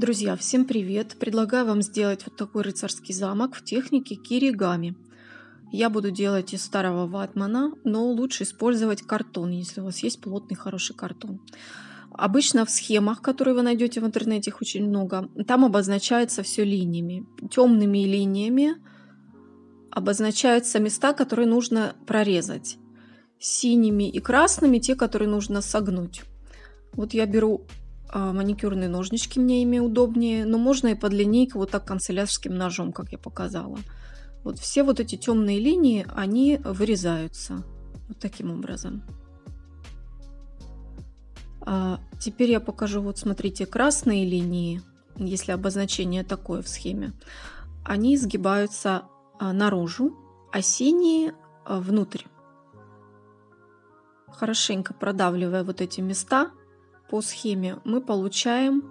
Друзья, всем привет! Предлагаю вам сделать вот такой рыцарский замок в технике киригами. Я буду делать из старого ватмана, но лучше использовать картон, если у вас есть плотный хороший картон. Обычно в схемах, которые вы найдете в интернете, их очень много, там обозначается все линиями. Темными линиями обозначаются места, которые нужно прорезать. Синими и красными те, которые нужно согнуть. Вот я беру маникюрные ножнички мне ими удобнее, но можно и под линейку вот так канцелярским ножом, как я показала. Вот все вот эти темные линии, они вырезаются вот таким образом. А теперь я покажу, вот смотрите, красные линии, если обозначение такое в схеме, они сгибаются а, наружу, а синие а, внутрь. Хорошенько продавливая вот эти места, по схеме мы получаем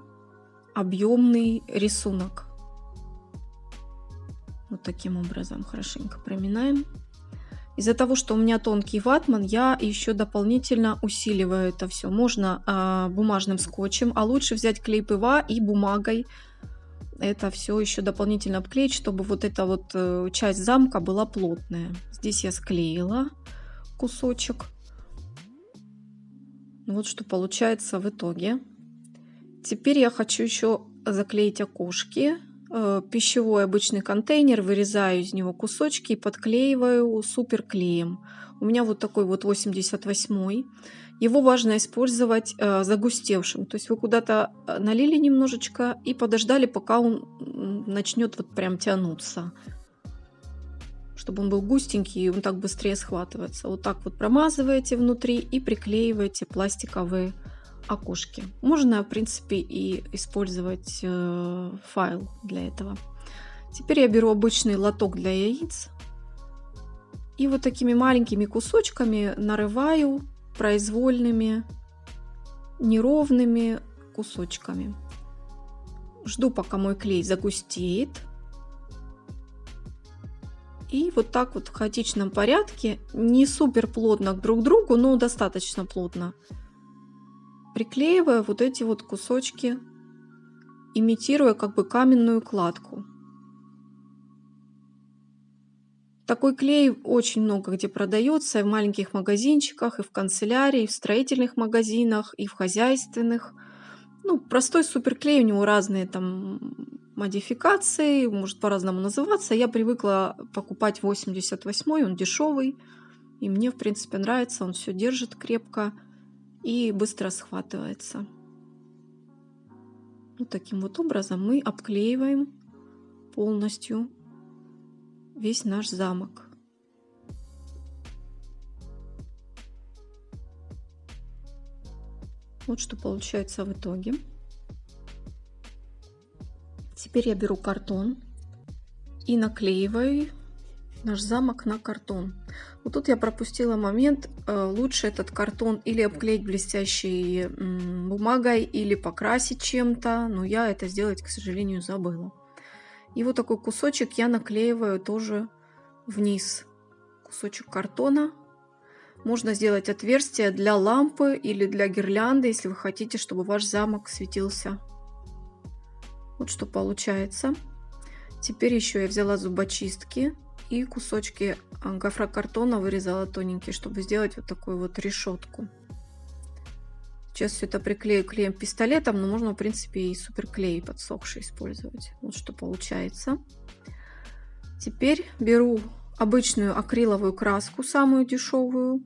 объемный рисунок. Вот таким образом хорошенько проминаем. Из-за того, что у меня тонкий ватман, я еще дополнительно усиливаю это все. Можно э, бумажным скотчем, а лучше взять клей ПВА и бумагой это все еще дополнительно обклеить, чтобы вот эта вот э, часть замка была плотная. Здесь я склеила кусочек. Вот что получается в итоге. Теперь я хочу еще заклеить окошки. Э, пищевой обычный контейнер, вырезаю из него кусочки и подклеиваю суперклеем. У меня вот такой вот 88 Его важно использовать э, загустевшим. То есть вы куда-то э, налили немножечко и подождали, пока он начнет вот прям тянуться чтобы он был густенький, и он так быстрее схватывается. Вот так вот промазываете внутри и приклеиваете пластиковые окошки. Можно, в принципе, и использовать э, файл для этого. Теперь я беру обычный лоток для яиц и вот такими маленькими кусочками нарываю произвольными неровными кусочками. Жду, пока мой клей загустеет. И вот так вот в хаотичном порядке, не супер плотно друг к другу, но достаточно плотно, приклеивая вот эти вот кусочки, имитируя как бы каменную кладку. Такой клей очень много где продается, и в маленьких магазинчиках, и в канцелярии, и в строительных магазинах, и в хозяйственных. Ну, простой суперклей, у него разные там модификации, может по-разному называться. Я привыкла покупать 88 он дешевый. И мне, в принципе, нравится, он все держит крепко и быстро схватывается. Вот таким вот образом мы обклеиваем полностью весь наш замок. Вот что получается в итоге. Теперь я беру картон и наклеиваю наш замок на картон. Вот тут я пропустила момент. Э, лучше этот картон или обклеить блестящей бумагой, или покрасить чем-то. Но я это сделать, к сожалению, забыла. И вот такой кусочек я наклеиваю тоже вниз. Кусочек картона. Можно сделать отверстие для лампы или для гирлянды, если вы хотите, чтобы ваш замок светился вот что получается. Теперь еще я взяла зубочистки и кусочки а, гофрокартона вырезала тоненькие, чтобы сделать вот такую вот решетку. Сейчас все это приклею клеем пистолетом, но можно, в принципе, и суперклей подсохший использовать. Вот что получается. Теперь беру обычную акриловую краску, самую дешевую,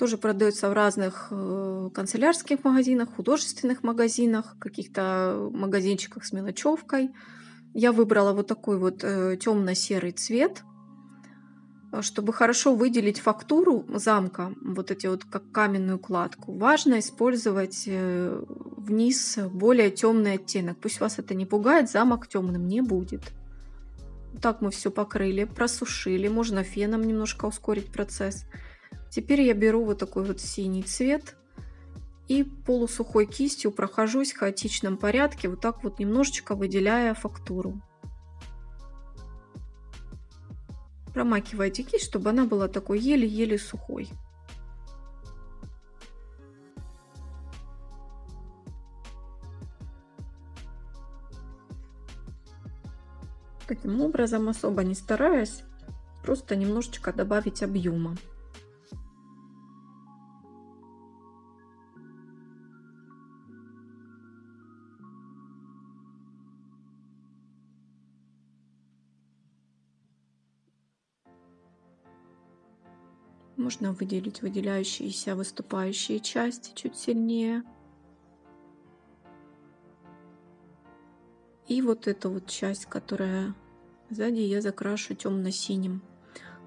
тоже продается в разных э, канцелярских магазинах, художественных магазинах, каких-то магазинчиках с мелочевкой. Я выбрала вот такой вот э, темно-серый цвет, чтобы хорошо выделить фактуру замка, вот эти вот как каменную кладку. Важно использовать э, вниз более темный оттенок. Пусть вас это не пугает, замок темным не будет. Так мы все покрыли, просушили. Можно феном немножко ускорить процесс. Теперь я беру вот такой вот синий цвет и полусухой кистью прохожусь в хаотичном порядке, вот так вот немножечко выделяя фактуру. Промакивайте кисть, чтобы она была такой еле-еле сухой. Таким образом, особо не стараясь, просто немножечко добавить объема. Можно выделить выделяющиеся выступающие части чуть сильнее. И вот эту вот часть, которая сзади, я закрашу темно-синим.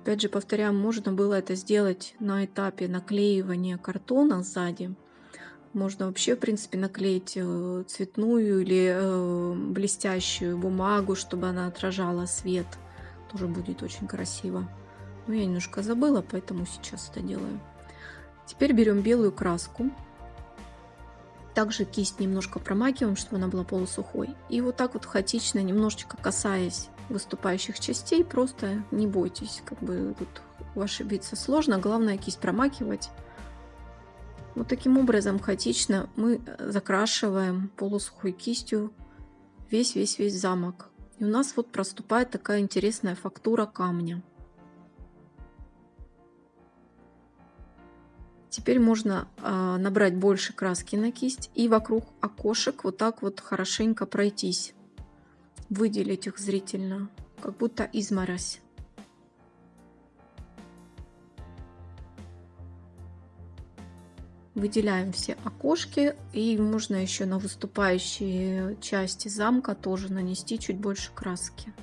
Опять же, повторяю, можно было это сделать на этапе наклеивания картона сзади. Можно вообще, в принципе, наклеить э, цветную или э, блестящую бумагу, чтобы она отражала свет. Тоже будет очень красиво. Но я немножко забыла, поэтому сейчас это делаю. Теперь берем белую краску. Также кисть немножко промакиваем, чтобы она была полусухой. И вот так вот хаотично, немножечко касаясь выступающих частей, просто не бойтесь, как бы тут ошибиться сложно. Главное кисть промакивать. Вот таким образом хаотично мы закрашиваем полусухой кистью весь-весь-весь замок. И у нас вот проступает такая интересная фактура камня. Теперь можно э, набрать больше краски на кисть и вокруг окошек вот так вот хорошенько пройтись. Выделить их зрительно, как будто изморозь. Выделяем все окошки и можно еще на выступающие части замка тоже нанести чуть больше краски.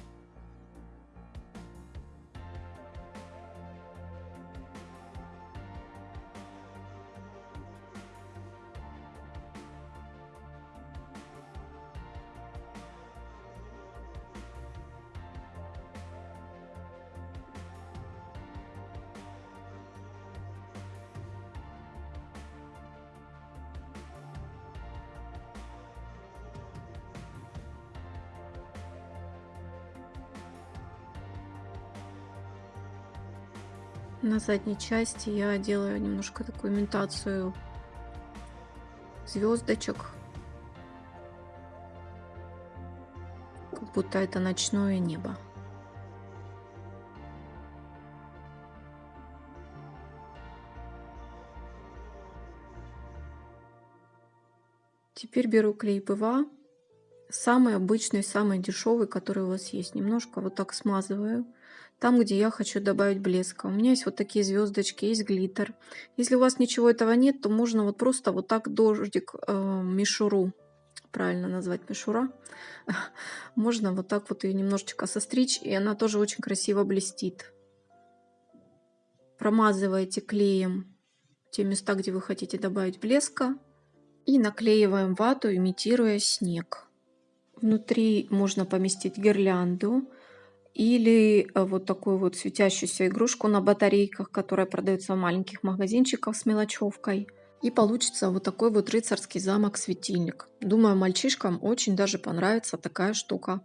На задней части я делаю немножко такую имитацию звездочек. Как будто это ночное небо. Теперь беру клей ПВА, самый обычный, самый дешевый, который у вас есть. Немножко вот так смазываю там, где я хочу добавить блеска. У меня есть вот такие звездочки, есть глиттер. Если у вас ничего этого нет, то можно вот просто вот так дождик э, мишуру, правильно назвать мишура, можно вот так вот ее немножечко состричь, и она тоже очень красиво блестит. Промазываете клеем те места, где вы хотите добавить блеска, и наклеиваем вату, имитируя снег. Внутри можно поместить гирлянду, или э, вот такую вот светящуюся игрушку на батарейках, которая продается в маленьких магазинчиках с мелочевкой. И получится вот такой вот рыцарский замок-светильник. Думаю, мальчишкам очень даже понравится такая штука.